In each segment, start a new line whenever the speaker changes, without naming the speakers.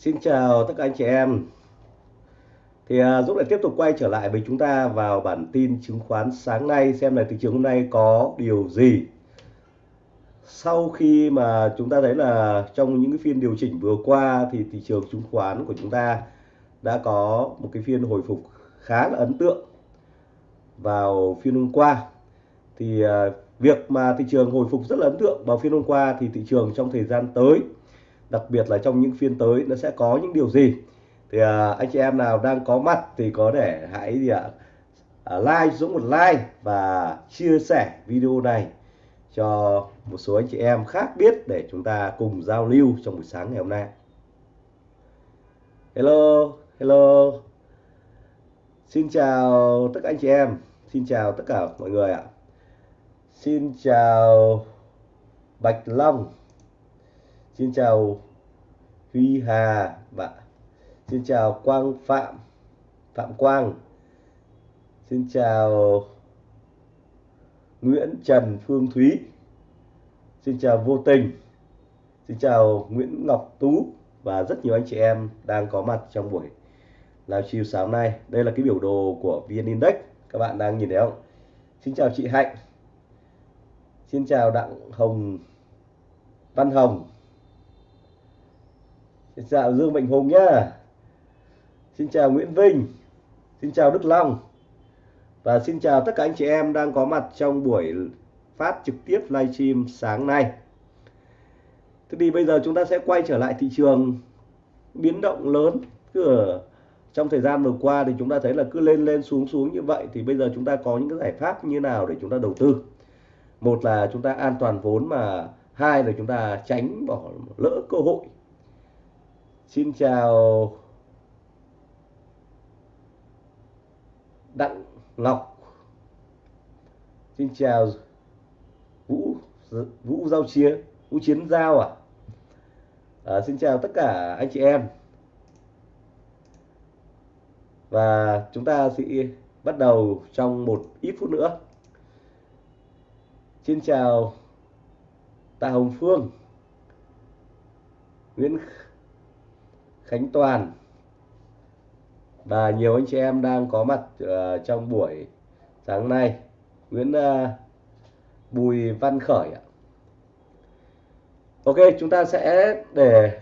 Xin chào tất cả anh chị em. Thì uh, Dũng lại tiếp tục quay trở lại với chúng ta vào bản tin chứng khoán sáng nay xem là thị trường hôm nay có điều gì. Sau khi mà chúng ta thấy là trong những cái phiên điều chỉnh vừa qua thì thị trường chứng khoán của chúng ta đã có một cái phiên hồi phục khá là ấn tượng vào phiên hôm qua. Thì à, việc mà thị trường hồi phục rất là ấn tượng vào phiên hôm qua thì thị trường trong thời gian tới đặc biệt là trong những phiên tới nó sẽ có những điều gì? Thì à, anh chị em nào đang có mặt thì có thể hãy gì ạ? À, like dũng một like và chia sẻ video này cho một số anh chị em khác biết để chúng ta cùng giao lưu trong buổi sáng ngày hôm nay. Hello hello. Xin chào tất cả anh chị em. Xin chào tất cả mọi người ạ. Xin chào bạch long. Xin chào Huy Hà và xin chào Quang Phạm Phạm Quang Xin chào Nguyễn Trần Phương Thúy Xin chào Vô Tình Xin chào Nguyễn Ngọc Tú và rất nhiều anh chị em đang có mặt trong buổi livestream sáng nay. Đây là cái biểu đồ của VN Index, các bạn đang nhìn thấy không? Xin chào chị Hạnh. Xin chào Đặng Hồng, Văn Hồng Xin chào Dương Mạnh Hùng nhá. Xin chào Nguyễn Vinh. Xin chào Đức Long. Và xin chào tất cả anh chị em đang có mặt trong buổi phát trực tiếp livestream sáng nay. Thế thì bây giờ chúng ta sẽ quay trở lại thị trường biến động lớn cứ ở trong thời gian vừa qua thì chúng ta thấy là cứ lên lên, xuống xuống như vậy thì bây giờ chúng ta có những cái giải pháp như nào để chúng ta đầu tư một là chúng ta an toàn vốn mà hai là chúng ta tránh bỏ lỡ cơ hội Xin chào Đặng Ngọc. Xin chào Vũ Vũ Giao Chiến Vũ Chiến Giao à? à Xin chào tất cả anh chị em. Và chúng ta sẽ bắt đầu trong một ít phút nữa. Xin chào Tạ Hồng Phương, Nguyễn Khánh Toàn. Và nhiều anh chị em đang có mặt uh, trong buổi sáng nay. Nguyễn uh, Bùi Văn Khởi ạ. Ok chúng ta sẽ để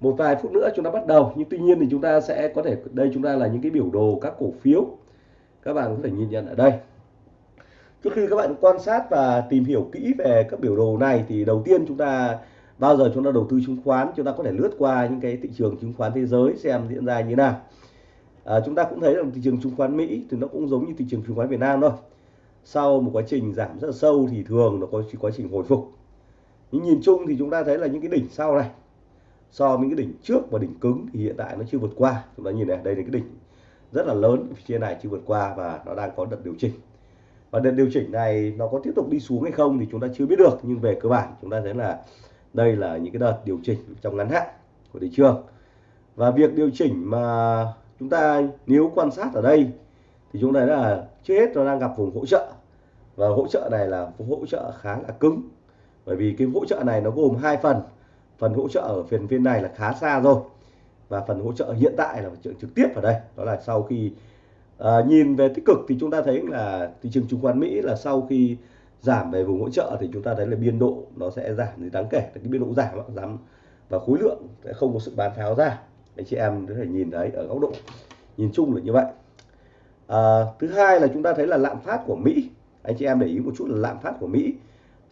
một vài phút nữa chúng ta bắt đầu. Nhưng tuy nhiên thì chúng ta sẽ có thể đây chúng ta là những cái biểu đồ các cổ phiếu. Các bạn có thể nhìn nhận ở đây. Trước khi các bạn quan sát và tìm hiểu kỹ về các biểu đồ này thì đầu tiên chúng ta bao giờ chúng ta đầu tư chứng khoán chúng ta có thể lướt qua những cái thị trường chứng khoán thế giới xem diễn ra như nào. À, chúng ta cũng thấy rằng thị trường chứng khoán Mỹ thì nó cũng giống như thị trường chứng khoán Việt Nam thôi. Sau một quá trình giảm rất là sâu thì thường nó có quá trình hồi phục. Nhưng nhìn chung thì chúng ta thấy là những cái đỉnh sau này so với những cái đỉnh trước và đỉnh cứng thì hiện tại nó chưa vượt qua. Chúng ta nhìn này đây là cái đỉnh rất là lớn phía trên này chưa vượt qua và nó đang có đợt điều chỉnh. Và đợt điều chỉnh này nó có tiếp tục đi xuống hay không thì chúng ta chưa biết được nhưng về cơ bản chúng ta thấy là đây là những cái đợt điều chỉnh trong ngắn hạn của thị trường. Và việc điều chỉnh mà chúng ta nếu quan sát ở đây thì chúng ta là trước hết nó đang gặp vùng hỗ trợ. Và hỗ trợ này là hỗ trợ khá là cứng. Bởi vì cái hỗ trợ này nó gồm hai phần. Phần hỗ trợ ở phiên phiên này là khá xa rồi. Và phần hỗ trợ hiện tại là trực tiếp ở đây. Đó là sau khi à, nhìn về tích cực thì chúng ta thấy là thị trường chứng khoán Mỹ là sau khi giảm về vùng hỗ trợ thì chúng ta thấy là biên độ nó sẽ giảm. Thì đáng kể cái biên độ giảm giảm và khối lượng sẽ không có sự bán tháo ra. Anh chị em có thể nhìn thấy ở góc độ nhìn chung là như vậy. À, thứ hai là chúng ta thấy là lạm phát của Mỹ. Anh chị em để ý một chút là lạm phát của Mỹ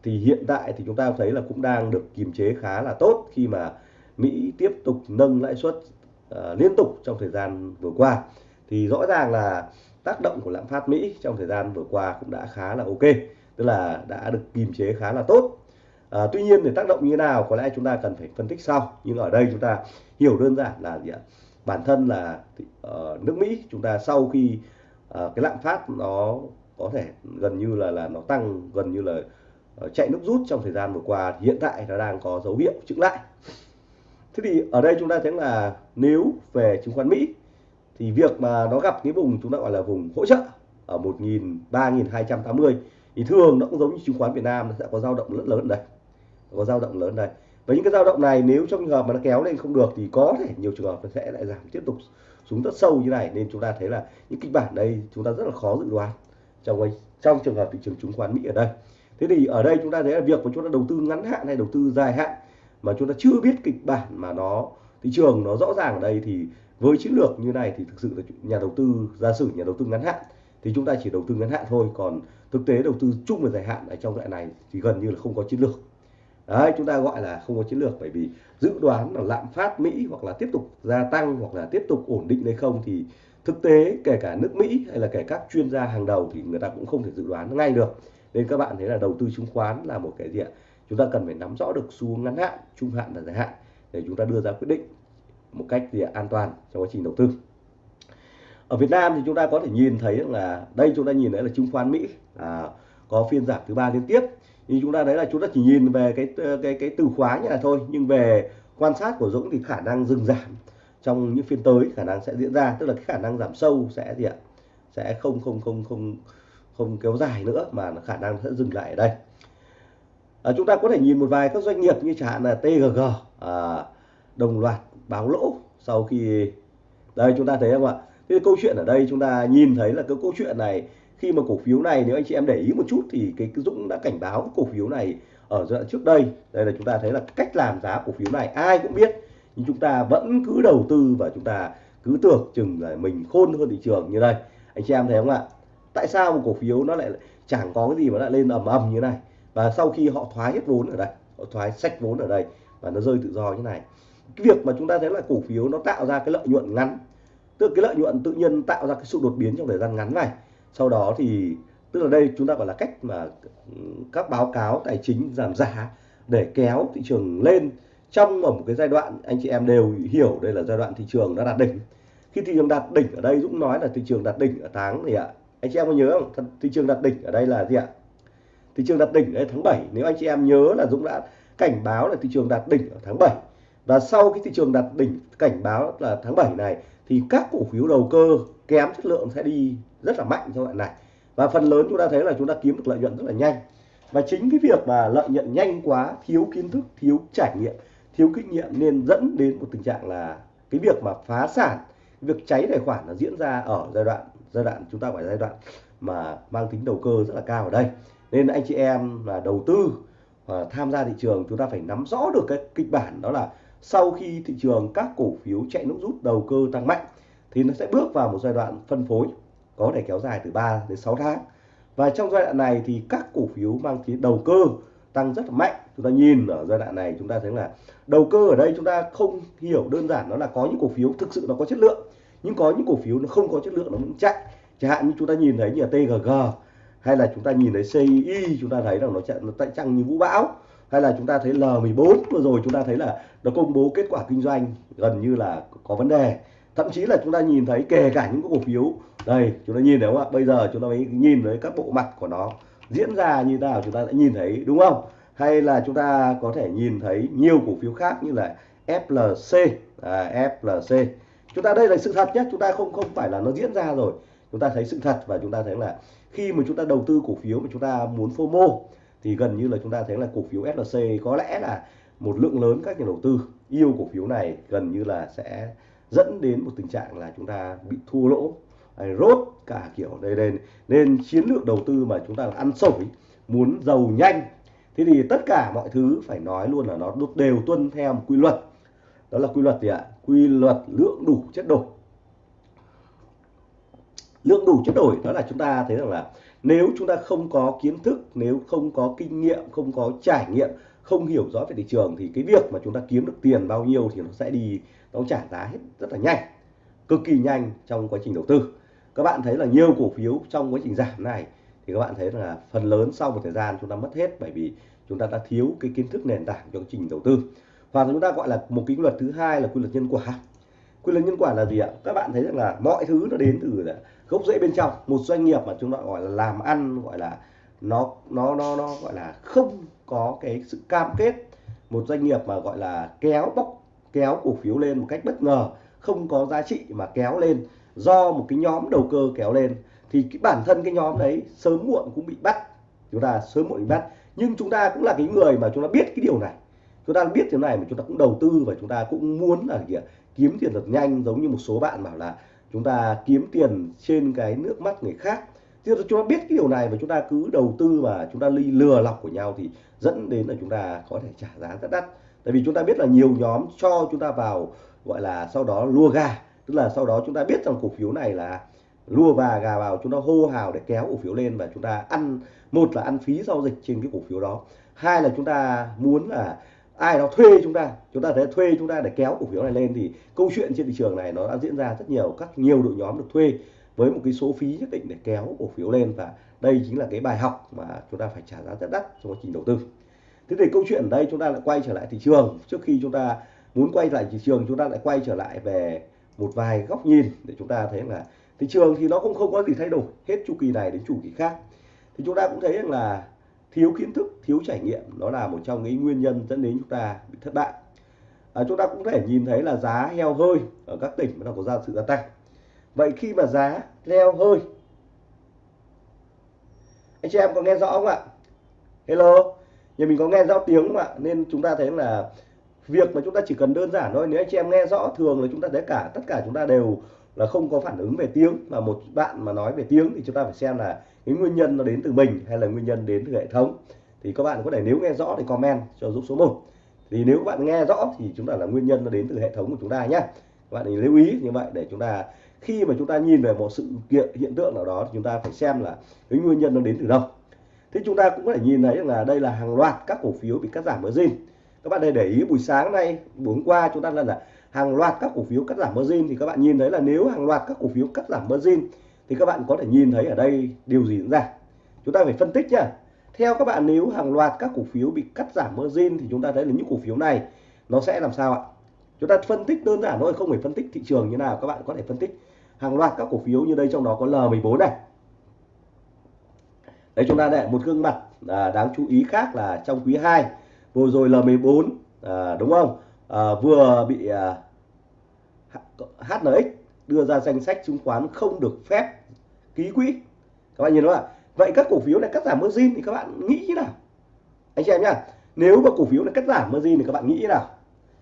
thì hiện tại thì chúng ta thấy là cũng đang được kiềm chế khá là tốt khi mà Mỹ tiếp tục nâng lãi suất uh, liên tục trong thời gian vừa qua. Thì rõ ràng là tác động của lạm phát Mỹ trong thời gian vừa qua cũng đã khá là ok tức là đã được kiềm chế khá là tốt. À, tuy nhiên để tác động như thế nào có lẽ chúng ta cần phải phân tích sau. Nhưng ở đây chúng ta hiểu đơn giản là gì ạ? Bản thân là uh, nước Mỹ chúng ta sau khi uh, cái lạm phát nó có thể gần như là là nó tăng gần như là uh, chạy nước rút trong thời gian vừa qua hiện tại nó đang có dấu hiệu chững lại. Thế thì ở đây chúng ta thấy là nếu về chứng khoán Mỹ thì việc mà nó gặp cái vùng chúng ta gọi là vùng hỗ trợ ở 1.000 3.280 thì thường nó cũng giống như chứng khoán Việt Nam, nó sẽ có dao động rất lớn đây. Có dao động lớn đây. Và những cái dao động này nếu trong trường hợp mà nó kéo lên không được thì có thể nhiều trường hợp nó sẽ lại giảm, tiếp tục xuống rất sâu như này. Nên chúng ta thấy là những kịch bản đây chúng ta rất là khó dự đoán trong trong trường hợp thị trường chứng khoán Mỹ ở đây. Thế thì ở đây chúng ta thấy là việc mà chúng ta đầu tư ngắn hạn hay đầu tư dài hạn mà chúng ta chưa biết kịch bản mà nó, thị trường nó rõ ràng ở đây thì với chiến lược như này thì thực sự là nhà đầu tư, giả sử nhà đầu tư ngắn hạn thì chúng ta chỉ đầu tư ngắn hạn thôi, còn thực tế đầu tư chung và dài hạn ở trong loại này thì gần như là không có chiến lược. Đấy, chúng ta gọi là không có chiến lược bởi vì dự đoán là lạm phát Mỹ hoặc là tiếp tục gia tăng hoặc là tiếp tục ổn định hay không thì thực tế kể cả nước Mỹ hay là kể các chuyên gia hàng đầu thì người ta cũng không thể dự đoán ngay được. Nên các bạn thấy là đầu tư chứng khoán là một cái gì ạ? Chúng ta cần phải nắm rõ được xu hướng ngắn hạn, trung hạn và dài hạn để chúng ta đưa ra quyết định một cách gì an toàn trong quá trình đầu tư ở Việt Nam thì chúng ta có thể nhìn thấy là đây chúng ta nhìn thấy là chứng khoán Mỹ à, có phiên giảm thứ ba liên tiếp. Nhưng chúng ta đấy là chúng ta chỉ nhìn về cái ờ, cái cái từ khóa như là thôi. Nhưng về quan sát của Dũng thì khả năng dừng giảm. Trong những phiên tới khả năng sẽ diễn ra tức là cái khả năng giảm sâu sẽ gì ạ? Sẽ không không không không không kéo dài nữa mà khả năng sẽ dừng lại ở đây. À, chúng ta có thể nhìn một vài các doanh nghiệp như chẳng hạn là TGG à, đồng loạt báo lỗ sau khi đây chúng ta thấy không ạ? Thế câu chuyện ở đây chúng ta nhìn thấy là cái câu chuyện này, khi mà cổ phiếu này nếu anh chị em để ý một chút thì cái Dũng đã cảnh báo cổ phiếu này ở giai đoạn trước đây. Đây là chúng ta thấy là cách làm giá cổ phiếu này ai cũng biết, nhưng chúng ta vẫn cứ đầu tư và chúng ta cứ tưởng chừng là mình khôn hơn thị trường như đây. Anh chị em thấy không ạ? Tại sao một cổ phiếu nó lại chẳng có cái gì mà lại lên ầm ầm như này? Và sau khi họ thoái hết vốn ở đây, họ thoái sách vốn ở đây và nó rơi tự do như này. Cái việc mà chúng ta thấy là cổ phiếu nó tạo ra cái lợi nhuận ngắn tức cái lợi nhuận tự nhiên tạo ra cái sự đột biến trong thời gian ngắn này. Sau đó thì, tức là đây chúng ta gọi là cách mà các báo cáo tài chính giảm giá để kéo thị trường lên trong một cái giai đoạn anh chị em đều hiểu đây là giai đoạn thị trường đã đạt đỉnh. Khi thị trường đạt đỉnh ở đây, Dũng nói là thị trường đạt đỉnh ở tháng gì ạ, anh chị em có nhớ không? Thị trường đạt đỉnh ở đây là gì ạ? Thị trường đạt đỉnh ở tháng 7 nếu anh chị em nhớ là Dũng đã cảnh báo là thị trường đạt đỉnh ở tháng 7 và sau cái thị trường đạt đỉnh, cảnh báo là tháng 7 này thì các cổ phiếu đầu cơ kém chất lượng sẽ đi rất là mạnh trong đoạn này. Và phần lớn chúng ta thấy là chúng ta kiếm được lợi nhuận rất là nhanh. Và chính cái việc mà lợi nhuận nhanh quá, thiếu kiến thức, thiếu trải nghiệm, thiếu kinh nghiệm nên dẫn đến một tình trạng là cái việc mà phá sản việc cháy tài khoản nó diễn ra ở giai đoạn giai đoạn chúng ta phải giai đoạn mà mang tính đầu cơ rất là cao ở đây. Nên anh chị em là đầu tư và tham gia thị trường, chúng ta phải nắm rõ được cái kịch bản đó là sau khi thị trường các cổ phiếu chạy nước rút, đầu cơ tăng mạnh, thì nó sẽ bước vào một giai đoạn phân phối, có thể kéo dài từ 3 đến 6 tháng. Và trong giai đoạn này thì các cổ phiếu mang tính đầu cơ tăng rất là mạnh. Chúng ta nhìn ở giai đoạn này, chúng ta thấy là đầu cơ ở đây chúng ta không hiểu đơn giản nó là có những cổ phiếu thực sự nó có chất lượng, nhưng có những cổ phiếu nó không có chất lượng nó vẫn chạy. Chẳng hạn như chúng ta nhìn thấy như là TGG hay là chúng ta nhìn thấy CI chúng ta thấy rằng nó chạy, nó tại trăng như vũ bão hay là chúng ta thấy L14 vừa rồi chúng ta thấy là nó công bố kết quả kinh doanh gần như là có vấn đề thậm chí là chúng ta nhìn thấy kể cả những cổ phiếu đây chúng ta nhìn thấy không ạ bây giờ chúng ta mới nhìn thấy các bộ mặt của nó diễn ra như thế nào chúng ta sẽ nhìn thấy đúng không hay là chúng ta có thể nhìn thấy nhiều cổ phiếu khác như là FLC à, FLC chúng ta đây là sự thật nhé chúng ta không không phải là nó diễn ra rồi chúng ta thấy sự thật và chúng ta thấy là khi mà chúng ta đầu tư cổ phiếu mà chúng ta muốn FOMO thì gần như là chúng ta thấy là cổ phiếu SLC có lẽ là một lượng lớn các nhà đầu tư yêu cổ phiếu này, gần như là sẽ dẫn đến một tình trạng là chúng ta bị thua lỗ. Rốt cả kiểu đây đây, nên chiến lược đầu tư mà chúng ta là ăn sổi, muốn giàu nhanh. Thế thì tất cả mọi thứ phải nói luôn là nó đều tuân theo một quy luật. Đó là quy luật gì ạ? Quy luật lượng đủ chất đổi. Lượng đủ chất đổi, đó là chúng ta thấy rằng là nếu chúng ta không có kiến thức, nếu không có kinh nghiệm, không có trải nghiệm, không hiểu rõ về thị trường, thì cái việc mà chúng ta kiếm được tiền bao nhiêu thì nó sẽ đi, nó trả giá hết rất là nhanh, cực kỳ nhanh trong quá trình đầu tư. Các bạn thấy là nhiều cổ phiếu trong quá trình giảm này thì các bạn thấy là phần lớn sau một thời gian chúng ta mất hết bởi vì chúng ta đã thiếu cái kiến thức nền tảng cho quá trình đầu tư. Và chúng ta gọi là một cái luật thứ hai là quy luật nhân quả quy luật nhân quả là gì ạ? Các bạn thấy rằng là mọi thứ nó đến từ gốc rễ bên trong. Một doanh nghiệp mà chúng ta gọi là làm ăn, gọi là nó nó nó nó gọi là không có cái sự cam kết. Một doanh nghiệp mà gọi là kéo bóc, kéo cổ phiếu lên một cách bất ngờ, không có giá trị mà kéo lên do một cái nhóm đầu cơ kéo lên, thì cái bản thân cái nhóm đấy sớm muộn cũng bị bắt. Chúng ta sớm muộn bị bắt. Nhưng chúng ta cũng là cái người mà chúng ta biết cái điều này. Chúng ta biết thế này mà chúng ta cũng đầu tư và chúng ta cũng muốn là gì ạ? Kiếm tiền thật nhanh giống như một số bạn bảo là chúng ta kiếm tiền trên cái nước mắt người khác thì chúng ta biết cái điều này và chúng ta cứ đầu tư và chúng ta ly lừa lọc của nhau thì dẫn đến là chúng ta có thể trả giá rất đắt tại vì chúng ta biết là nhiều nhóm cho chúng ta vào gọi là sau đó lua gà tức là sau đó chúng ta biết rằng cổ phiếu này là lua và gà vào chúng ta hô hào để kéo cổ phiếu lên và chúng ta ăn một là ăn phí giao dịch trên cái cổ phiếu đó hai là chúng ta muốn là ai đó thuê chúng ta chúng ta sẽ thuê chúng ta để kéo cổ phiếu này lên. Thì câu chuyện trên thị trường này nó đã diễn ra rất nhiều, các nhiều đội nhóm được thuê với một cái số phí nhất định để kéo cổ phiếu lên. Và đây chính là cái bài học mà chúng ta phải trả giá rất đắt trong quá trình đầu tư. Thế thì câu chuyện ở đây chúng ta lại quay trở lại thị trường. Trước khi chúng ta muốn quay lại thị trường, chúng ta lại quay trở lại về một vài góc nhìn để chúng ta thấy là thị trường thì nó cũng không có gì thay đổi. Hết chu kỳ này đến chu kỳ khác. Thì chúng ta cũng thấy rằng là thiếu kiến thức thiếu trải nghiệm. Đó là một trong những nguyên nhân dẫn đến chúng ta bị thất bại. À, chúng ta cũng có thể nhìn thấy là giá heo hơi ở các tỉnh nó có ra sự gia tăng. Vậy khi mà giá heo hơi anh chị em có nghe rõ không ạ? Hello? Nhà mình có nghe rõ tiếng không ạ? Nên chúng ta thấy là việc mà chúng ta chỉ cần đơn giản thôi. Nếu anh chị em nghe rõ thường là chúng ta thấy cả tất cả chúng ta đều là không có phản ứng về tiếng. Mà một bạn mà nói về tiếng thì chúng ta phải xem là cái nguyên nhân nó đến từ mình hay là nguyên nhân đến từ hệ thống? Thì các bạn có thể nếu nghe rõ thì comment cho giúp số 1 thì nếu các bạn nghe rõ thì chúng ta là nguyên nhân nó đến từ hệ thống của chúng ta nhé các bạn thì lưu ý như vậy để chúng ta khi mà chúng ta nhìn về một sự kiện hiện tượng nào đó thì chúng ta phải xem là cái nguyên nhân nó đến từ đâu. Thế chúng ta cũng có thể nhìn thấy là đây là hàng loạt các cổ phiếu bị cắt giảm margin các bạn để để ý buổi sáng nay buổi hôm qua chúng ta là, là hàng loạt các cổ phiếu cắt giảm margin thì các bạn nhìn thấy là nếu hàng loạt các cổ phiếu cắt giảm margin thì các bạn có thể nhìn thấy ở đây điều gì diễn ra. Chúng ta phải phân tích nhá. Theo các bạn nếu hàng loạt các cổ phiếu bị cắt giảm margin thì chúng ta thấy là những cổ phiếu này nó sẽ làm sao ạ? Chúng ta phân tích đơn giản thôi không phải phân tích thị trường như nào các bạn có thể phân tích hàng loạt các cổ phiếu như đây trong đó có L14 này. Đấy chúng ta để một gương mặt à, đáng chú ý khác là trong quý 2 vừa rồi L14 à, đúng không? À, vừa bị à, HNX đưa ra danh sách chứng khoán không được phép ký quỹ. Các bạn nhìn đó ạ vậy các cổ phiếu này cắt giảm margin thì các bạn nghĩ như nào? Anh chị em nhá nếu mà cổ phiếu này cắt giảm margin thì các bạn nghĩ như nào?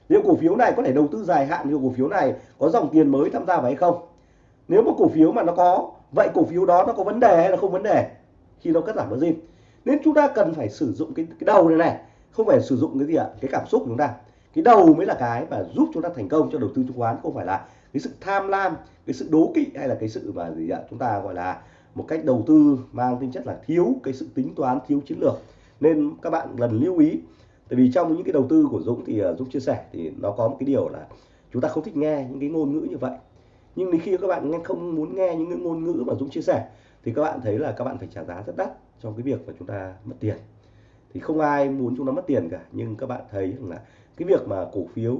Nếu cổ phiếu này có thể đầu tư dài hạn như cổ phiếu này có dòng tiền mới tham gia vào hay không? Nếu mà cổ phiếu mà nó có vậy cổ phiếu đó nó có vấn đề hay là không vấn đề khi nó cắt giảm margin? Nên chúng ta cần phải sử dụng cái, cái đầu này này không phải sử dụng cái gì ạ? Cái cảm xúc của chúng ta. Cái đầu mới là cái mà giúp chúng ta thành công cho đầu tư chứng khoán không phải là cái sự tham lam cái sự đố kỵ hay là cái sự mà gì ạ? Chúng ta gọi là một cách đầu tư mang tính chất là thiếu cái sự tính toán thiếu chiến lược. Nên các bạn lần lưu ý tại vì trong những cái đầu tư của Dũng thì uh, Dũng chia sẻ thì nó có một cái điều là chúng ta không thích nghe những cái ngôn ngữ như vậy. Nhưng khi các bạn nghe không muốn nghe những cái ngôn ngữ mà Dũng chia sẻ thì các bạn thấy là các bạn phải trả giá rất đắt trong cái việc mà chúng ta mất tiền. Thì không ai muốn chúng ta mất tiền cả nhưng các bạn thấy rằng là cái việc mà cổ phiếu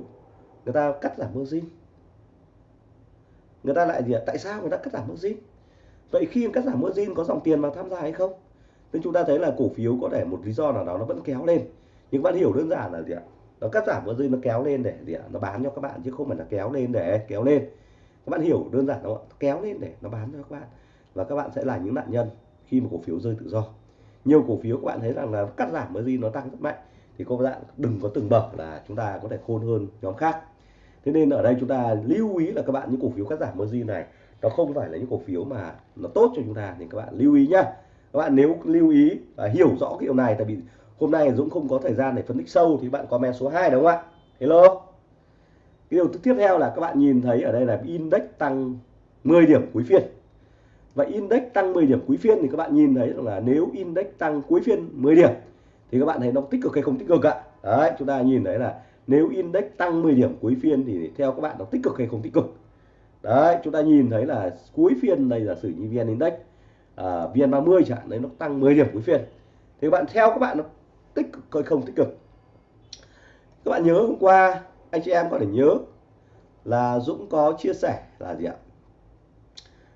người ta cắt giảm margin người ta lại gì ạ tại sao người ta cắt giảm margin vậy khi cắt giảm margin có dòng tiền vào tham gia hay không? Nên chúng ta thấy là cổ phiếu có thể một lý do nào đó nó vẫn kéo lên. Nhưng bạn hiểu đơn giản là gì ạ? Nó cắt giảm margin nó kéo lên để gì ạ? Nó bán cho các bạn, chứ không phải là kéo lên để kéo lên. Các bạn hiểu đơn giản không ạ? Kéo lên để nó bán cho các bạn. Và các bạn sẽ là những nạn nhân khi mà cổ phiếu rơi tự do. Nhiều cổ phiếu các bạn thấy rằng là cắt giảm margin nó tăng rất mạnh. Thì các bạn đừng có từng bậc là chúng ta có thể khôn hơn nhóm khác thế nên ở đây chúng ta lưu ý là các bạn những cổ phiếu cắt giảm margin này, nó không phải là những cổ phiếu mà nó tốt cho chúng ta thì các bạn lưu ý nhá. Các bạn nếu lưu ý và hiểu rõ cái điều này, tại vì hôm nay Dũng không có thời gian để phân tích sâu thì bạn comment số 2 đúng không ạ? Hello. Cái điều tiếp theo là các bạn nhìn thấy ở đây là index tăng 10 điểm cuối phiên. Và index tăng 10 điểm cuối phiên thì các bạn nhìn thấy là nếu index tăng cuối phiên 10 điểm thì các bạn thấy nó tích cực hay không tích cực ạ? Đấy, chúng ta nhìn thấy là nếu index tăng 10 điểm cuối phiên thì theo các bạn nó tích cực hay không tích cực? Đấy chúng ta nhìn thấy là cuối phiên đây là sử như vn index à, vn 30 chẳng đấy nó tăng 10 điểm cuối phiên. Thì các bạn theo các bạn nó tích cực hay không tích cực? Các bạn nhớ hôm qua anh chị em có thể nhớ là Dũng có chia sẻ là gì ạ?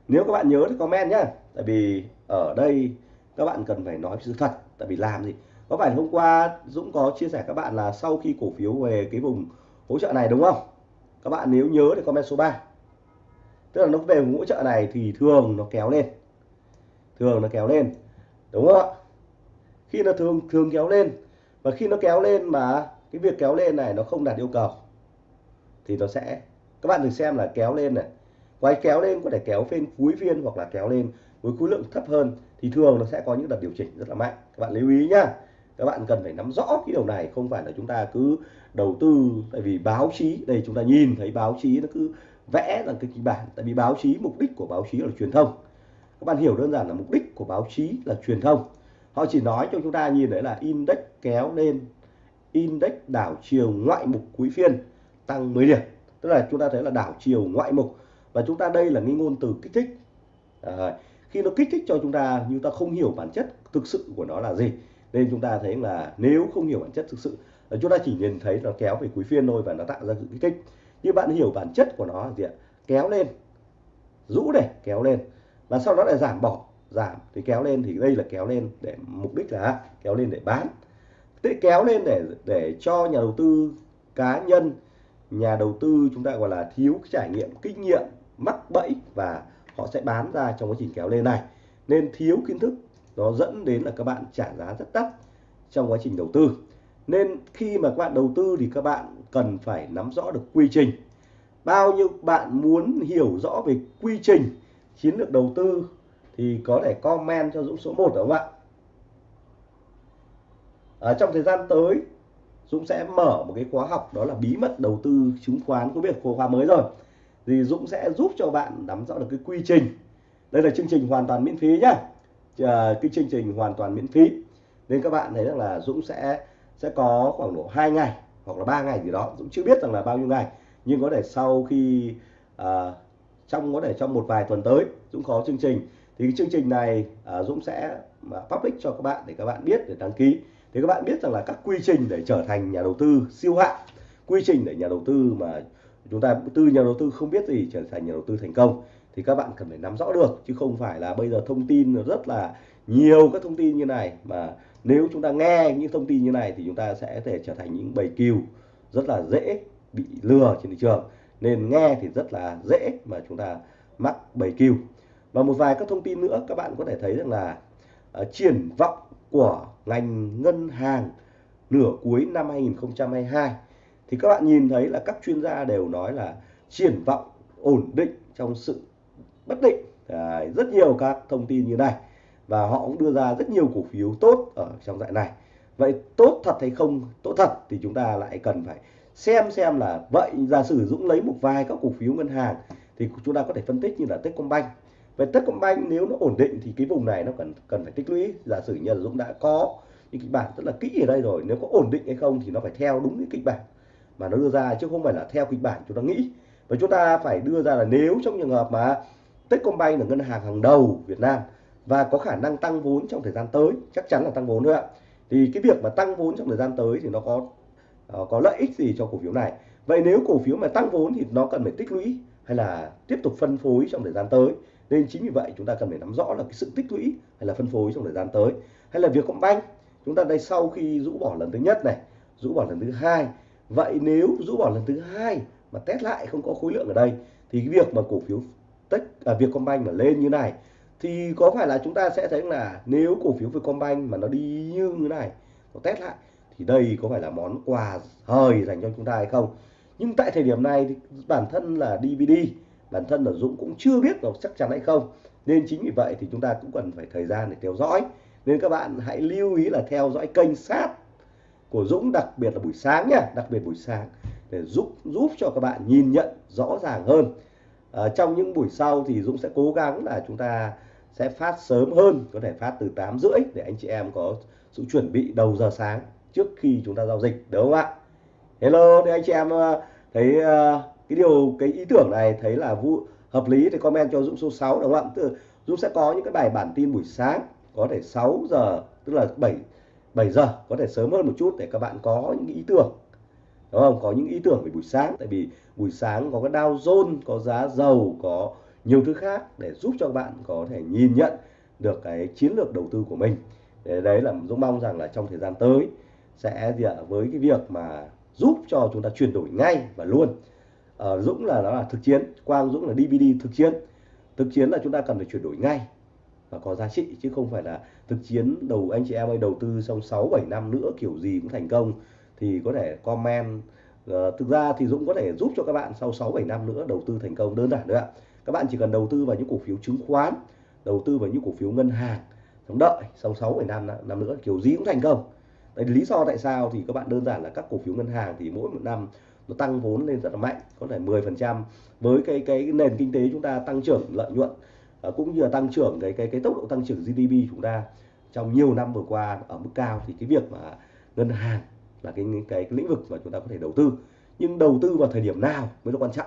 Nếu các bạn nhớ thì comment nhá. tại vì ở đây các bạn cần phải nói sự thật. Tại vì làm gì? Có phải hôm qua Dũng có chia sẻ các bạn là sau khi cổ phiếu về cái vùng hỗ trợ này đúng không? Các bạn nếu nhớ thì comment số 3 tức là nó về vùng hỗ trợ này thì thường nó kéo lên. Thường nó kéo lên. Đúng không ạ? Khi nó thường thường kéo lên và khi nó kéo lên mà cái việc kéo lên này nó không đạt yêu cầu thì nó sẽ, các bạn thử xem là kéo lên này. Quay kéo lên có thể kéo phiên cuối phiên hoặc là kéo lên với khối lượng thấp hơn thì thường nó sẽ có những đợt điều chỉnh rất là mạnh. Các bạn lưu ý nhá các bạn cần phải nắm rõ cái điều này không phải là chúng ta cứ đầu tư tại vì báo chí đây chúng ta nhìn thấy báo chí nó cứ vẽ là cái kịch bản tại vì báo chí mục đích của báo chí là truyền thông. Các bạn hiểu đơn giản là mục đích của báo chí là truyền thông. Họ chỉ nói cho chúng ta nhìn đấy là index kéo lên index đảo chiều ngoại mục cuối phiên tăng 10 điểm. Tức là chúng ta thấy là đảo chiều ngoại mục. Và chúng ta đây là cái ngôn từ kích thích. À, khi nó kích thích cho chúng ta nhưng ta không hiểu bản chất thực sự của nó là gì nên chúng ta thấy là nếu không hiểu bản chất thực sự chúng ta chỉ nhìn thấy nó kéo về cuối phiên thôi và nó tạo ra sự kích. Thích như bạn hiểu bản chất của nó là gì ạ? Kéo lên, rũ này, kéo lên. Và sau đó lại giảm bỏ, giảm. Thì kéo lên thì đây là kéo lên để mục đích là kéo lên để bán. Thế kéo lên để để cho nhà đầu tư cá nhân, nhà đầu tư chúng ta gọi là thiếu trải nghiệm, kinh nghiệm, mắc bẫy và họ sẽ bán ra trong quá trình kéo lên này. Nên thiếu kiến thức nó dẫn đến là các bạn trả giá rất đắt trong quá trình đầu tư. Nên khi mà các bạn đầu tư thì các bạn cần phải nắm rõ được quy trình. Bao nhiêu bạn muốn hiểu rõ về quy trình chiến lược đầu tư thì có thể comment cho Dũng số 1 đúng không ạ? Ở trong thời gian tới, Dũng sẽ mở một cái khóa học, đó là bí mật đầu tư chứng khoán có biết khóa mới rồi. Thì Dũng sẽ giúp cho bạn nắm rõ được cái quy trình. Đây là chương trình hoàn toàn miễn phí nhá. Ờ, cái chương trình hoàn toàn miễn phí. Nên các bạn thấy rằng là Dũng sẽ sẽ có khoảng độ 2 ngày hoặc là 3 ngày gì đó. Dũng chưa biết rằng là bao nhiêu ngày. Nhưng có thể sau khi uh, trong có thể trong một vài tuần tới Dũng có chương trình. Thì cái chương trình này uh, Dũng sẽ public cho các bạn để các bạn biết để đăng ký. Thì các bạn biết rằng là các quy trình để trở thành nhà đầu tư siêu hạng quy trình để nhà đầu tư mà chúng ta từ nhà đầu tư không biết gì trở thành nhà đầu tư thành công thì các bạn cần phải nắm rõ được chứ không phải là bây giờ thông tin rất là nhiều các thông tin như này. Mà nếu chúng ta nghe những thông tin như này thì chúng ta sẽ thể trở thành những bầy cừu rất là dễ bị lừa trên thị trường. Nên nghe thì rất là dễ mà chúng ta mắc bầy cừu. Và một vài các thông tin nữa các bạn có thể thấy rằng là uh, triển vọng của ngành ngân hàng nửa cuối năm 2022 thì các bạn nhìn thấy là các chuyên gia đều nói là triển vọng ổn định trong sự bất định Đấy, rất nhiều các thông tin như này. Và họ cũng đưa ra rất nhiều cổ phiếu tốt ở trong dạng này. Vậy tốt thật hay không tốt thật thì chúng ta lại cần phải xem xem là vậy giả sử Dũng lấy một vài các cổ phiếu ngân hàng thì chúng ta có thể phân tích như là Techcombank. Vậy Techcombank nếu nó ổn định thì cái vùng này nó cần cần phải tích lũy. Giả sử như là Dũng đã có những kịch bản rất là kỹ ở đây rồi nếu có ổn định hay không thì nó phải theo đúng cái kịch bản mà nó đưa ra chứ không phải là theo kịch bản chúng ta nghĩ. Và chúng ta phải đưa ra là nếu trong trường hợp mà Techcombank là ngân hàng hàng đầu Việt Nam và có khả năng tăng vốn trong thời gian tới, chắc chắn là tăng vốn nữa ạ. Thì cái việc mà tăng vốn trong thời gian tới thì nó có ờ, có lợi ích gì cho cổ phiếu này? Vậy nếu cổ phiếu mà tăng vốn thì nó cần phải tích lũy hay là tiếp tục phân phối trong thời gian tới? Nên chính vì vậy chúng ta cần phải nắm rõ là cái sự tích lũy hay là phân phối trong thời gian tới. Hay là việc banh, chúng ta đây sau khi rũ bỏ lần thứ nhất này, rũ bỏ lần thứ hai. Vậy nếu rũ bỏ lần thứ hai mà test lại không có khối lượng ở đây, thì cái việc mà cổ phiếu tech à, Vietcombank mà lên như này thì có phải là chúng ta sẽ thấy là nếu cổ phiếu Vietcombank mà nó đi như thế này nó test lại thì đây có phải là món quà hời dành cho chúng ta hay không? Nhưng tại thời điểm này thì bản thân là DVD bản thân là Dũng cũng chưa biết là chắc chắn hay không. Nên chính vì vậy thì chúng ta cũng cần phải thời gian để theo dõi. Nên các bạn hãy lưu ý là theo dõi kênh sát của Dũng đặc biệt là buổi sáng nhá đặc biệt buổi sáng để giúp giúp cho các bạn nhìn nhận rõ ràng hơn à, trong những buổi sau thì Dũng sẽ cố gắng là chúng ta sẽ phát sớm hơn có thể phát từ 8 rưỡi để anh chị em có sự chuẩn bị đầu giờ sáng trước khi chúng ta giao dịch đúng không ạ? Hello thì anh chị em ờ, thấy uh, cái điều cái ý tưởng này thấy là vụ hợp lý thì comment cho Dũng số 6 đúng không ạ? Tức Dũng sẽ có những cái bài bản tin buổi sáng có thể 6 giờ tức là 7 7 giờ có thể sớm hơn một chút để các bạn có những ý tưởng đúng không? Có những ý tưởng về buổi sáng tại vì buổi sáng có cái Dow Jones có giá dầu có nhiều thứ khác để giúp cho các bạn có thể nhìn nhận được cái chiến lược đầu tư của mình. Để đấy là Dũng mong rằng là trong thời gian tới sẽ gì ạ? Với cái việc mà giúp cho chúng ta chuyển đổi ngay và luôn. Uh, Dũng là nó là thực chiến Quang Dũng là DVD thực chiến. Thực chiến là chúng ta cần phải chuyển đổi ngay và có giá trị chứ không phải là thực chiến đầu anh chị em ơi đầu tư xong 6 7 năm nữa kiểu gì cũng thành công thì có thể comment uh, thực ra thì Dũng có thể giúp cho các bạn sau 6 7 năm nữa đầu tư thành công. Đơn giản nữa ạ. Các bạn chỉ cần đầu tư vào những cổ phiếu chứng khoán đầu tư vào những cổ phiếu ngân hàng sống đợi sau 6 7 năm năm nữa kiểu gì cũng thành công. Đấy, lý do tại sao thì các bạn đơn giản là các cổ phiếu ngân hàng thì mỗi một năm nó tăng vốn lên rất là mạnh có thể 10% với cái cái nền kinh tế chúng ta tăng trưởng lợi nhuận ờ, cũng như là tăng trưởng cái cái cái tốc độ tăng trưởng GDP chúng ta trong nhiều năm vừa qua ở mức cao thì cái việc mà ngân hàng là cái cái, cái lĩnh vực mà chúng ta có thể đầu tư. Nhưng đầu tư vào thời điểm nào mới là quan trọng?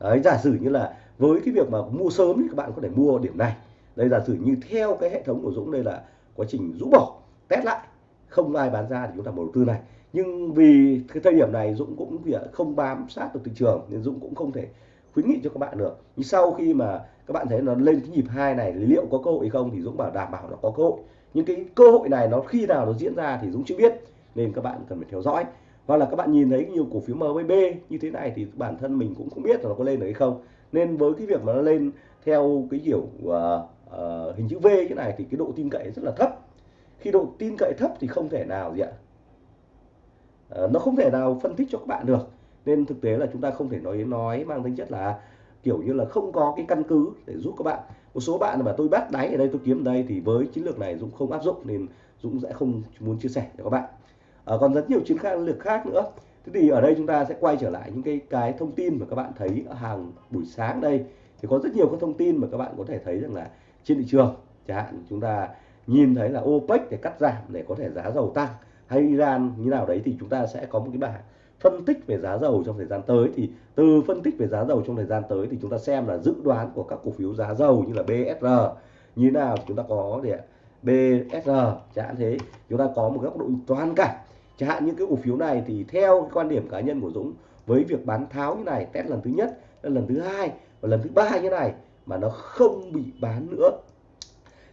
Đấy giả sử như là với cái việc mà mua sớm thì các bạn có thể mua điểm này. Đây giả sử như theo cái hệ thống của Dũng đây là quá trình rũ bỏ test lại. Không ai bán ra thì chúng ta đầu tư này. Nhưng vì cái thời điểm này Dũng cũng không bám sát được thị trường nên Dũng cũng không thể khuyến nghị cho các bạn được. Nhưng sau khi mà các bạn thấy nó lên cái nhịp hai này liệu có cơ hội không thì Dũng bảo đảm bảo nó có cơ hội. Nhưng cái cơ hội này nó khi nào nó diễn ra thì Dũng chưa biết nên các bạn cần phải theo dõi. Hoặc là các bạn nhìn thấy nhiều cổ phiếu MBB như thế này thì bản thân mình cũng không biết là nó có lên được hay không. Nên với cái việc mà nó lên theo cái kiểu uh, uh, hình chữ V như này thì cái độ tin cậy rất là thấp. Khi độ tin cậy thấp thì không thể nào gì ạ? Uh, nó không thể nào phân tích cho các bạn được. Nên thực tế là chúng ta không thể nói nói mang tính chất là kiểu như là không có cái căn cứ để giúp các bạn. Một số bạn mà tôi bắt đáy ở đây tôi kiếm ở đây thì với chiến lược này Dũng không áp dụng nên Dũng sẽ không muốn chia sẻ cho các bạn à, còn rất nhiều chiến lược khác nữa. Thế thì ở đây chúng ta sẽ quay trở lại những cái cái thông tin mà các bạn thấy ở hàng buổi sáng đây. Thì có rất nhiều các thông tin mà các bạn có thể thấy rằng là trên thị trường. Chẳng hạn chúng ta nhìn thấy là OPEC để cắt giảm để có thể giá dầu tăng hay Iran như nào đấy thì chúng ta sẽ có một cái bảng phân tích về giá dầu trong thời gian tới. Thì từ phân tích về giá dầu trong thời gian tới thì chúng ta xem là dự đoán của các cổ phiếu giá dầu như là BSR như thế nào. Chúng ta có để BSR chẳng hạn thế. Chúng ta có một góc độ toàn cảnh chẳng hạn những cái cổ phiếu này thì theo cái quan điểm cá nhân của Dũng, với việc bán tháo như này, test lần thứ nhất lần thứ hai và lần thứ ba như này mà nó không bị bán nữa.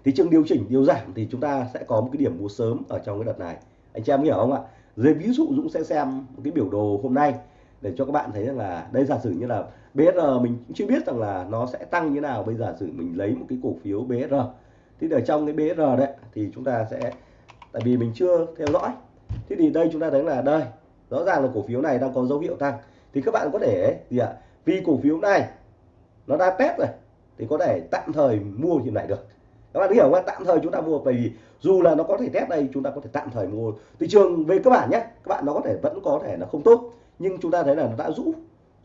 Thì trường điều chỉnh, điều giảm thì chúng ta sẽ có một cái điểm mua sớm ở trong cái đợt này. Anh chị em hiểu không ạ? Dưới ví dụ Dũng sẽ xem một cái biểu đồ hôm nay để cho các bạn thấy rằng là đây giả sử như là br mình cũng chưa biết rằng là nó sẽ tăng như nào. Bây giờ sử mình lấy một cái cổ phiếu br thì ở trong cái br đấy thì chúng ta sẽ, tại vì mình chưa theo dõi thế thì đây chúng ta thấy là đây rõ ràng là cổ phiếu này đang có dấu hiệu tăng. Thì các bạn có thể gì ạ vì cổ phiếu này nó đã test rồi thì có thể tạm thời mua hiện lại được. Các bạn hiểu không tạm thời chúng ta mua bởi vì dù là nó có thể test đây chúng ta có thể tạm thời mua. Thị trường về cơ bản nhé các bạn nó có thể vẫn có thể là không tốt. Nhưng chúng ta thấy là nó đã rũ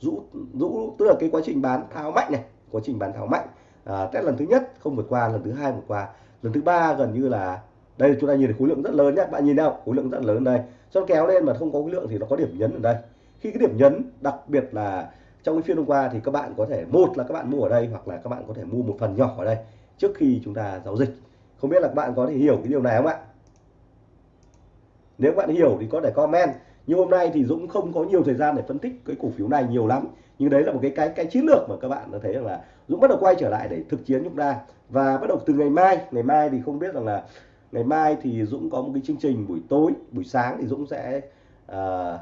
rũ rũ tức là cái quá trình bán tháo mạnh này quá trình bán tháo mạnh. À, test lần thứ nhất không vượt qua lần thứ hai vượt qua lần thứ ba gần như là đây, chúng ta nhìn thấy khối lượng rất lớn nhé bạn nhìn nào, khối lượng rất lớn đây cho kéo lên mà không có khối lượng thì nó có điểm nhấn ở đây. Khi cái điểm nhấn, đặc biệt là trong cái phiên hôm qua thì các bạn có thể, một là các bạn mua ở đây hoặc là các bạn có thể mua một phần nhỏ ở đây trước khi chúng ta giao dịch. Không biết là các bạn có thể hiểu cái điều này không ạ? Nếu bạn hiểu thì có thể comment. Nhưng hôm nay thì Dũng không có nhiều thời gian để phân tích cái cổ phiếu này nhiều lắm. Nhưng đấy là một cái cái cái chiến lược mà các bạn đã thấy rằng là Dũng bắt đầu quay trở lại để thực chiến chúng ta. Và bắt đầu từ ngày mai ngày mai thì không biết rằng là ngày mai thì Dũng có một cái chương trình buổi tối buổi sáng thì Dũng sẽ uh,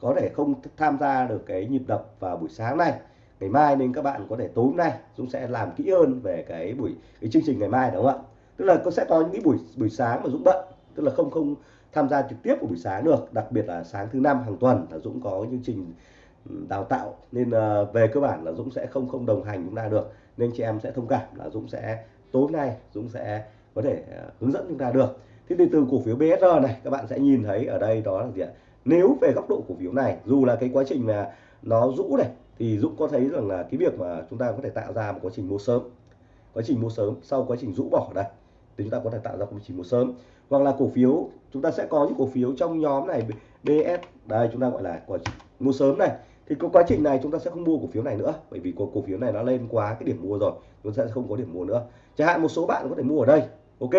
có thể không tham gia được cái nhịp đập vào buổi sáng này. Ngày mai nên các bạn có thể tối hôm nay Dũng sẽ làm kỹ hơn về cái buổi cái chương trình ngày mai đúng không ạ? Tức là có sẽ có những cái buổi buổi sáng mà Dũng bận tức là không không tham gia trực tiếp của buổi sáng được. Đặc biệt là sáng thứ năm hàng tuần là Dũng có chương trình ừ, đào tạo. Nên uh, về cơ bản là Dũng sẽ không không đồng hành chúng ta được. Nên chị em sẽ thông cảm là Dũng sẽ tối nay Dũng sẽ có thể ờ, hướng dẫn chúng ta được. Thế thì từ cổ phiếu BSR này các bạn sẽ nhìn thấy ở đây đó là gì ạ? Nếu về góc độ cổ phiếu này dù là cái quá trình mà nó rũ này thì Dũng có thấy rằng là cái việc mà chúng ta có thể tạo ra một quá trình mua sớm quá trình mua sớm sau quá trình rũ bỏ đây thì chúng ta có thể tạo ra quá trình mua sớm. Hoặc là cổ phiếu chúng ta sẽ có những cổ phiếu trong nhóm này BS đây chúng ta gọi là quá trình mua sớm này. Thì có quá trình này chúng ta sẽ không mua cổ phiếu này nữa bởi vì cổ, cổ phiếu này nó lên quá cái điểm mua rồi chúng ta sẽ không có điểm mua nữa. Chẳng hạn một số bạn có thể mua ở đây ok.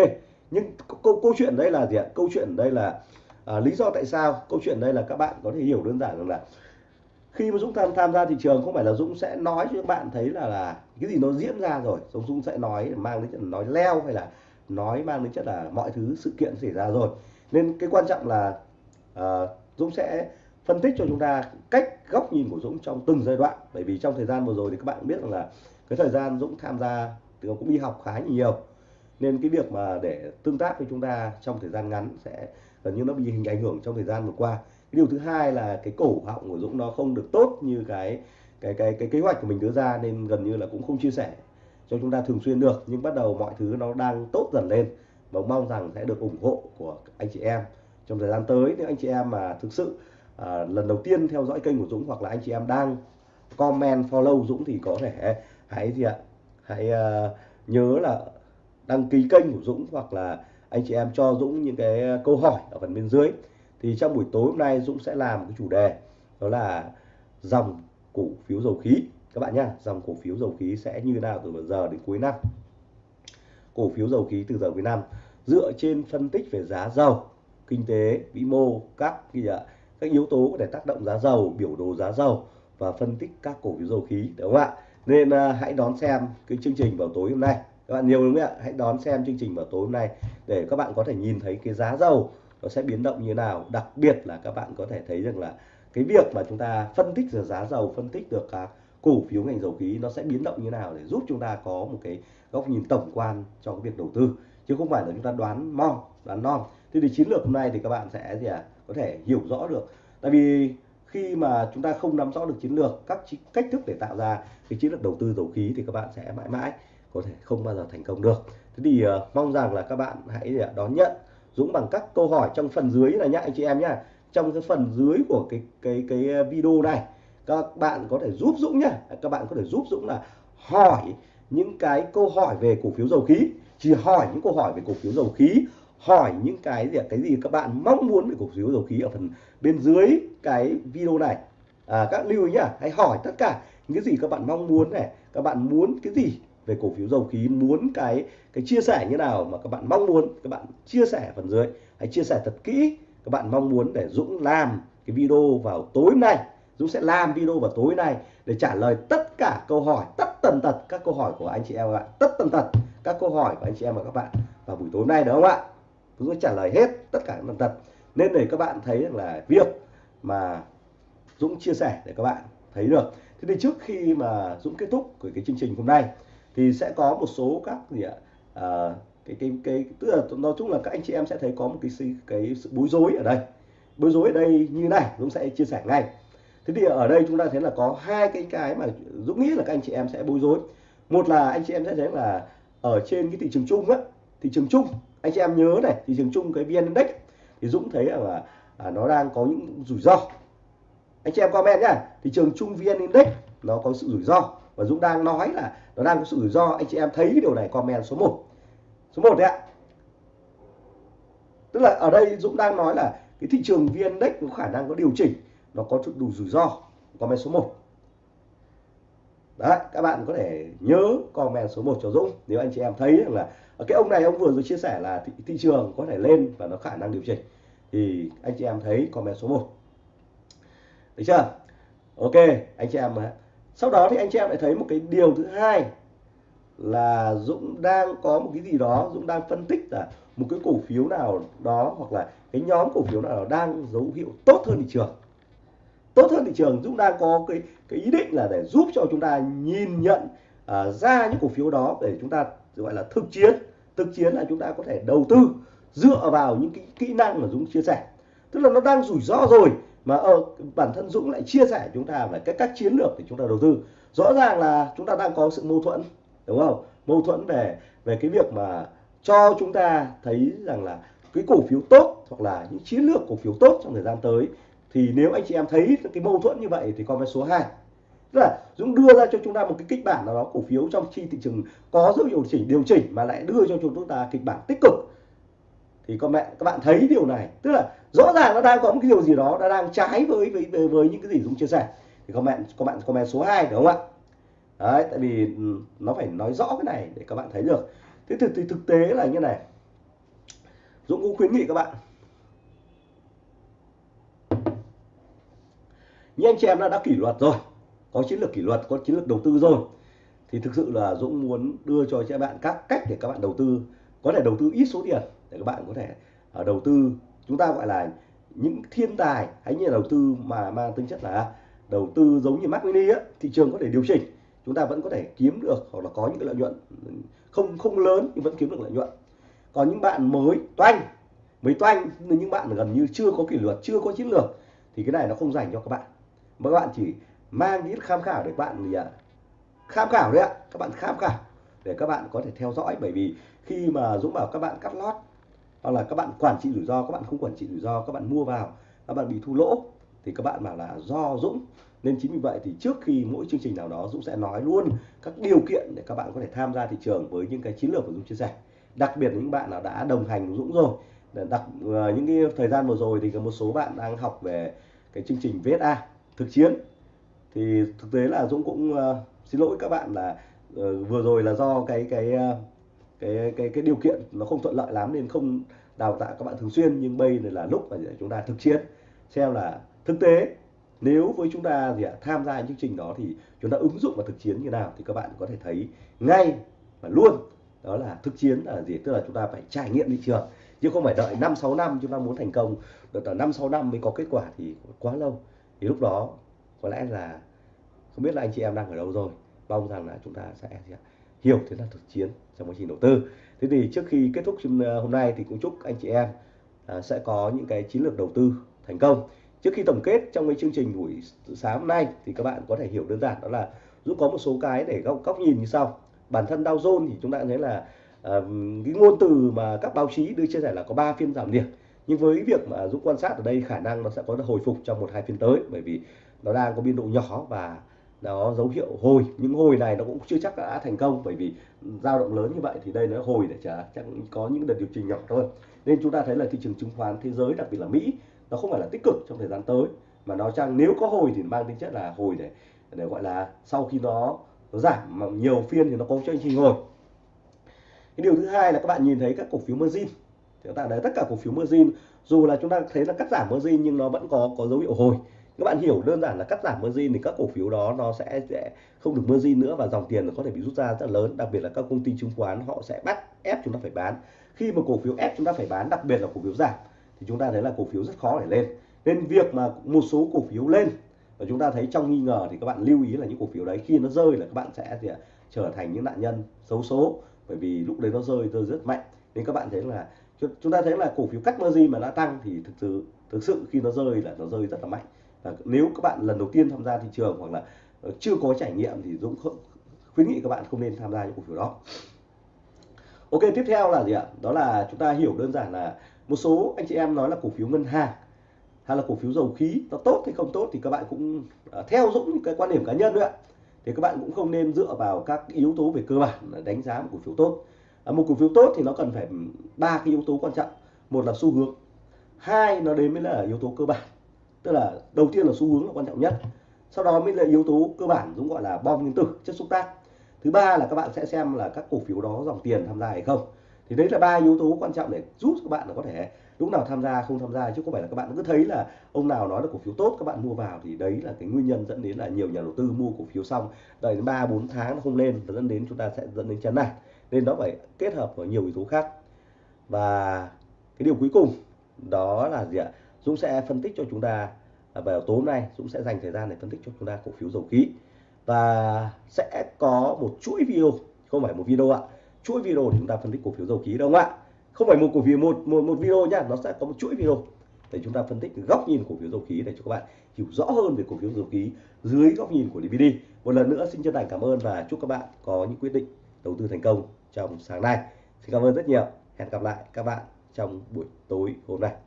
Nhưng câu, câu chuyện đây là gì ạ? Câu chuyện đây là à, lý do tại sao? Câu chuyện đây là các bạn có thể hiểu đơn giản rằng là khi mà Dũng tham tham gia thị trường không phải là Dũng sẽ nói cho các bạn thấy là là cái gì nó diễn ra rồi. Dũng Dũng sẽ nói mang đến chất nói leo hay là nói mang đến chất là mọi thứ sự kiện xảy ra rồi. Nên cái quan trọng là uh, Dũng sẽ phân tích cho chúng ta cách góc nhìn của Dũng trong từng giai đoạn. Bởi vì trong thời gian vừa rồi thì các bạn biết rằng là cái thời gian Dũng tham gia thì cũng đi học khá nhiều nên cái việc mà để tương tác với chúng ta trong thời gian ngắn sẽ gần như nó bị hình ảnh hưởng trong thời gian vừa qua. Điều thứ hai là cái cổ họng của Dũng nó không được tốt như cái cái cái cái kế hoạch của mình đưa ra nên gần như là cũng không chia sẻ cho chúng ta thường xuyên được. Nhưng bắt đầu mọi thứ nó đang tốt dần lên và mong rằng sẽ được ủng hộ của anh chị em. Trong thời gian tới nếu anh chị em mà thực sự à, lần đầu tiên theo dõi kênh của Dũng hoặc là anh chị em đang comment follow Dũng thì có thể hãy gì ạ? Hãy uh, nhớ là đăng ký kênh của Dũng hoặc là anh chị em cho Dũng những cái câu hỏi ở phần bên dưới. Thì trong buổi tối hôm nay Dũng sẽ làm cái chủ đề đó là dòng cổ phiếu dầu khí. Các bạn nhá dòng cổ phiếu dầu khí sẽ như nào từ giờ đến cuối năm? Cổ phiếu dầu khí từ giờ cuối năm dựa trên phân tích về giá dầu kinh tế vĩ mô các gì ạ các yếu tố có thể tác động giá dầu biểu đồ giá dầu và phân tích các cổ phiếu dầu khí đúng không ạ? Nên à, hãy đón xem cái chương trình vào tối hôm nay các bạn nhiều đúng không ạ? Hãy đón xem chương trình vào tối hôm nay để các bạn có thể nhìn thấy cái giá dầu nó sẽ biến động như thế nào. Đặc biệt là các bạn có thể thấy rằng là cái việc mà chúng ta phân tích được giá dầu, phân tích được các cổ phiếu ngành dầu khí nó sẽ biến động như thế nào để giúp chúng ta có một cái góc nhìn tổng quan cho cái việc đầu tư, chứ không phải là chúng ta đoán mong, đoán non. Thế thì chiến lược hôm nay thì các bạn sẽ gì à có thể hiểu rõ được. Tại vì khi mà chúng ta không nắm rõ được chiến lược, các cách thức để tạo ra cái chiến lược đầu tư dầu khí thì các bạn sẽ mãi mãi có thể không bao giờ thành công được. Thế thì uh, mong rằng là các bạn hãy ờ, đón nhận Dũng bằng các câu hỏi trong phần dưới này nhá anh chị em nhá. Trong cái phần dưới của cái cái cái ờ, video này các bạn có thể giúp Dũng nhá. Các bạn có thể giúp Dũng là hỏi những cái câu hỏi về cổ phiếu dầu khí. Chỉ hỏi những câu hỏi về cổ phiếu dầu khí hỏi những cái gì cái gì các bạn mong muốn về cổ phiếu dầu khí ở phần bên dưới cái video này. À, các lưu ý nhá hãy hỏi tất cả những cái gì các bạn mong muốn này. Các bạn muốn cái gì? Về cổ phiếu dầu khí muốn cái cái chia sẻ như nào mà các bạn mong muốn, các bạn chia sẻ phần dưới. Hãy chia sẻ thật kỹ, các bạn mong muốn để Dũng làm cái video vào tối nay. Dũng sẽ làm video vào tối nay để trả lời tất cả câu hỏi, tất tần tật các câu hỏi của anh chị em và bạn tất tần tật các câu hỏi của anh chị em và các bạn vào buổi tối nay đúng không ạ? Dũng sẽ trả lời hết tất cả tần tật. Nên để các bạn thấy rằng là việc mà Dũng chia sẻ để các bạn thấy được. Thế thì trước khi mà Dũng kết thúc của cái chương trình hôm nay thì sẽ có một số các gì ạ à, cái cái cái tức là nói chung là các anh chị em sẽ thấy có một cái cái sự bối rối ở đây. Bối rối ở đây như này Dũng sẽ chia sẻ ngay. Thế thì ở đây chúng ta thấy là có hai cái cái mà Dũng nghĩ là các anh chị em sẽ bối rối. Một là anh chị em sẽ thấy là ở trên cái thị trường chung á thị trường chung anh chị em nhớ này thị trường chung cái vn index thì Dũng thấy là à, nó đang có những rủi ro. Anh chị em comment nhá thị trường chung vn index nó có sự rủi ro và Dũng đang nói là nó đang có sự rủi ro anh chị em thấy cái điều này comment số 1 số 1 đấy ạ. Tức là ở đây Dũng đang nói là cái thị trường vn index có khả năng có điều chỉnh nó có chút đủ rủi ro. Comment số 1 đấy các bạn có thể nhớ comment số 1 cho Dũng nếu anh chị em thấy là à, cái ông này ông vừa rồi chia sẻ là thị, thị trường có thể lên và nó khả năng điều chỉnh. Thì anh chị em thấy comment số 1 được chưa? Ok anh chị em sau đó thì anh chị em lại thấy một cái điều thứ hai là Dũng đang có một cái gì đó Dũng đang phân tích là một cái cổ phiếu nào đó hoặc là cái nhóm cổ phiếu nào đó đang dấu hiệu tốt hơn thị trường. Tốt hơn thị trường Dũng đang có cái cái ý định là để giúp cho chúng ta nhìn nhận uh, ra những cổ phiếu đó để chúng ta gọi là thực chiến. Thực chiến là chúng ta có thể đầu tư dựa vào những cái kỹ năng mà Dũng chia sẻ. Tức là nó đang rủi ro rồi mà ở bản thân Dũng lại chia sẻ chúng ta về cái cách chiến lược để chúng ta đầu tư. Rõ ràng là chúng ta đang có sự mâu thuẫn, đúng không? Mâu thuẫn về về cái việc mà cho chúng ta thấy rằng là cái cổ phiếu tốt hoặc là những chiến lược cổ phiếu tốt trong thời gian tới. Thì nếu anh chị em thấy cái mâu thuẫn như vậy thì comment số 2 tức là Dũng đưa ra cho chúng ta một cái kịch bản nào đó cổ phiếu trong khi thị trường có dấu hiệu chỉnh, điều chỉnh mà lại đưa cho chúng ta kịch bản tích cực. Thì con mẹ các bạn thấy điều này. Tức là rõ ràng nó đang có một cái điều gì đó nó đang trái với với với, với những cái gì Dũng chia sẻ. Thì các bạn các bạn comment số 2 đúng không ạ? Đấy tại vì ừ, nó phải nói rõ cái này để các bạn thấy được. Thế thực thì thực tế là như này. Dũng cũng khuyến nghị các bạn. Như anh chị em đã đã kỷ luật rồi có chiến lược kỷ luật có chiến lược đầu tư rồi thì thực sự là Dũng muốn đưa cho các bạn các cách để các bạn đầu tư. Có thể đầu tư ít số tiền để các bạn có thể à, đầu tư chúng ta gọi là những thiên tài hay như là đầu tư mà mang tính chất là đầu tư giống như Mac Mini á, thị trường có thể điều chỉnh chúng ta vẫn có thể kiếm được hoặc là có những cái lợi nhuận ừ, không không lớn nhưng vẫn kiếm được lợi nhuận. Còn những bạn mới toanh mới toanh những bạn gần như chưa có kỷ luật chưa có chiến lược thì cái này nó không dành cho các bạn. Mà các bạn chỉ mang ít tham khảo để các bạn gì ạ? Tham khảo đấy ạ các bạn tham khảo để các bạn có thể theo dõi. Bởi vì khi mà Dũng bảo các bạn cắt lót hoặc là các bạn quản trị rủi ro các bạn không quản trị rủi ro các bạn mua vào các bạn bị thu lỗ thì các bạn bảo là do Dũng. Nên chính vì vậy thì trước khi mỗi chương trình nào đó Dũng sẽ nói luôn các điều kiện để các bạn có thể tham gia thị trường với những cái chiến lược của Dũng chia sẻ. Đặc biệt những bạn nào đã đồng hành với Dũng rồi. Đặc ờ, những cái thời gian vừa rồi thì có một số bạn đang học về cái chương trình VSA thực chiến. Thì thực tế là Dũng cũng uh, xin lỗi các bạn là uh, vừa rồi là do cái cái uh, cái cái cái điều kiện nó không thuận lợi lắm nên không đào tạo các bạn thường xuyên, nhưng bây giờ là lúc mà chúng ta thực chiến, xem là thực tế. Nếu với chúng ta gì ạ, tham gia chương trình đó thì chúng ta ứng dụng vào thực chiến như nào thì các bạn có thể thấy ngay và luôn đó là thực chiến là gì, tức là chúng ta phải trải nghiệm thị trường, chứ không phải đợi 5 6 năm chúng ta muốn thành công, đợi 5 6 năm mới có kết quả thì quá lâu. Thì lúc đó có lẽ là, không biết là anh chị em đang ở đâu rồi, mong rằng là chúng ta sẽ hiểu thế là thực chiến trong quá trình đầu tư. Thế thì trước khi kết thúc ờ, hôm nay thì cũng chúc anh chị em ờ, sẽ có những cái chiến lược đầu tư thành công. Trước khi tổng kết trong cái chương trình buổi sáng hôm nay thì các bạn có thể hiểu đơn giản đó là giúp có một số cái để góc, góc nhìn như sau. Bản thân Dow Jones thì chúng ta thấy là uh, cái ngôn từ mà các báo chí đưa chia sẻ là có 3 phiên giảm điểm. Nhưng với việc mà Dũng quan sát ở đây khả năng nó sẽ có hồi phục trong một hai phiên tới bởi vì nó đang có biên độ nhỏ và đó dấu hiệu hồi. Những hồi này nó cũng chưa chắc đã thành công bởi vì dao động lớn như vậy thì đây nó hồi để chả chắc có những đợt điều chỉnh nhỏ thôi. Nên chúng ta thấy là thị trường chứng khoán thế giới đặc biệt là Mỹ nó không phải là tích cực trong thời gian tới mà nó chăng nếu có hồi thì mang tính chất là hồi để để gọi là sau khi nó, nó giảm mà nhiều phiên thì nó có chương trình hồi. Cái điều thứ hai là các bạn nhìn thấy các cổ phiếu margin. Chúng ta thấy tất cả cổ phiếu margin dù là chúng ta thấy là cắt giảm margin nhưng nó vẫn có có dấu hiệu hồi các bạn hiểu đơn giản là cắt giảm margin thì các cổ phiếu đó nó sẽ, sẽ không được margin nữa và dòng tiền nó có thể bị rút ra rất lớn. Đặc biệt là các công ty chứng khoán họ sẽ bắt ép chúng ta phải bán. Khi mà cổ phiếu ép chúng ta phải bán đặc biệt là cổ phiếu giảm thì chúng ta thấy là cổ phiếu rất khó để lên. Nên việc mà một số cổ phiếu lên và chúng ta thấy trong nghi ngờ thì các bạn lưu ý là những cổ phiếu đấy khi nó rơi là các bạn sẽ gì trở thành những nạn nhân xấu số bởi vì lúc đấy nó rơi rơi rất mạnh. Nên các bạn thấy là chúng ta thấy là cổ phiếu cắt margin mà đã tăng thì thực sự thực sự khi nó rơi là nó rơi rất là mạnh và nếu các bạn lần đầu tiên tham gia thị trường hoặc là ờ, chưa có trải nghiệm thì Dũng khuyến nghị các bạn không nên tham gia những cổ phiếu đó. Ok tiếp theo là gì ạ? Đó là chúng ta hiểu đơn giản là một số anh chị em nói là cổ phiếu ngân hàng hay là cổ phiếu dầu khí nó tốt hay không tốt thì các bạn cũng ờ, theo dũng những cái quan điểm cá nhân nữa thì các bạn cũng không nên dựa vào các yếu tố về cơ bản để đánh giá một cổ phiếu tốt. À, một cổ phiếu tốt thì nó cần phải ba cái yếu tố quan trọng. Một là xu hướng hai nó đến mới là yếu tố cơ bản tức là đầu tiên là xu hướng là quan trọng nhất. Sau đó mới là yếu tố cơ bản dũng gọi là bom nguyên tử, chất xúc tác. Thứ ba là các bạn sẽ xem là các cổ phiếu đó dòng tiền tham gia hay không. Thì đấy là ba yếu tố quan trọng để giúp các bạn là có thể lúc nào tham gia, không tham gia, chứ không phải là các bạn cứ thấy là ông nào nói là cổ phiếu tốt, các bạn mua vào thì đấy là cái nguyên nhân dẫn đến là nhiều nhà đầu tư mua cổ phiếu xong. Đợi đến ba, bốn tháng nó không lên và dẫn đến chúng ta sẽ dẫn đến chán nản. Nên nó phải kết hợp với nhiều yếu tố khác. Và cái điều cuối cùng đó là gì ạ? Dũng sẽ phân tích cho chúng ta à, vào tối hôm nay Dũng sẽ dành thời gian để phân tích cho chúng ta cổ phiếu dầu khí. Và sẽ có một chuỗi video không phải một video ạ. Chuỗi video để chúng ta phân tích cổ phiếu dầu khí đâu ạ. Không phải một cổ phiếu một một, một video nhá nó sẽ có một chuỗi video để chúng ta phân tích góc nhìn cổ phiếu dầu khí để cho các bạn hiểu rõ hơn về cổ phiếu dầu khí dưới góc nhìn của DVD một lần nữa xin chân thành cảm ơn và chúc các bạn có những quyết định đầu tư thành công trong sáng nay. Xin cảm ơn rất nhiều. Hẹn gặp lại các bạn trong buổi tối hôm nay.